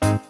Música